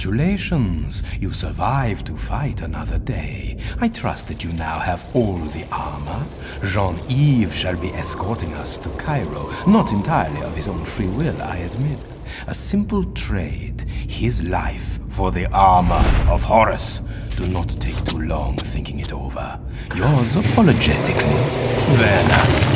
Congratulations! You survived to fight another day. I trust that you now have all the armor. Jean-Yves shall be escorting us to Cairo, not entirely of his own free will, I admit. A simple trade, his life for the armor of Horus. Do not take too long thinking it over. Yours apologetically, Werner.